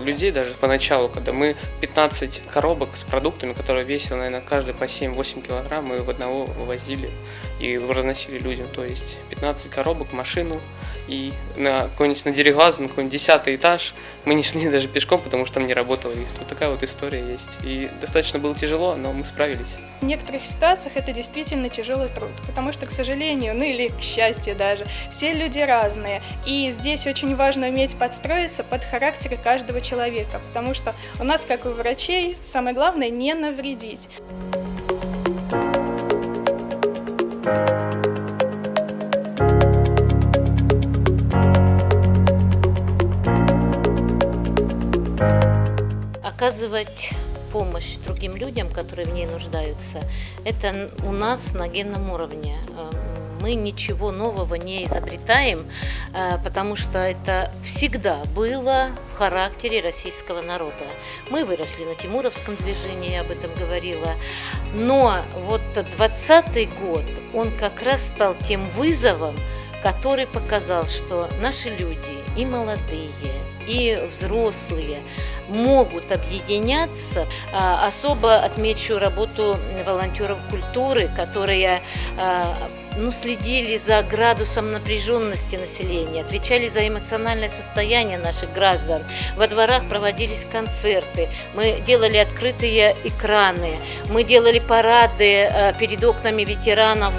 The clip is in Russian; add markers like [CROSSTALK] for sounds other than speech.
людей, даже поначалу, когда мы 15 коробок с продуктами, которые весили, наверное, каждый по 7-8 килограмм, мы в одного вывозили и разносили людям. То есть 15 коробок, машину, и на какой-нибудь на Дереглазу, на какой-нибудь десятый этаж мы не шли [LAUGHS] даже пешком, потому что там не работал лифт. Вот такая вот история есть. И достаточно было тяжело, но мы справились. В некоторых ситуациях это действительно тяжелый труд, потому что, к сожалению, ну или к счастью даже, все люди разные. И здесь очень важно уметь подстроиться под характер каждого человека, потому что у нас, как у врачей, самое главное не навредить. Оказывать помощь другим людям, которые в ней нуждаются, это у нас на генном уровне. Эм, мы ничего нового не изобретаем, э, потому что это всегда было в характере российского народа. Мы выросли на Тимуровском движении, я об этом говорила. Но вот 20 год, он как раз стал тем вызовом, который показал, что наши люди, и молодые, и взрослые, могут объединяться. А, особо отмечу работу волонтеров культуры, которые а, ну, следили за градусом напряженности населения, отвечали за эмоциональное состояние наших граждан. Во дворах проводились концерты, мы делали открытые экраны, мы делали парады а, перед окнами ветеранов.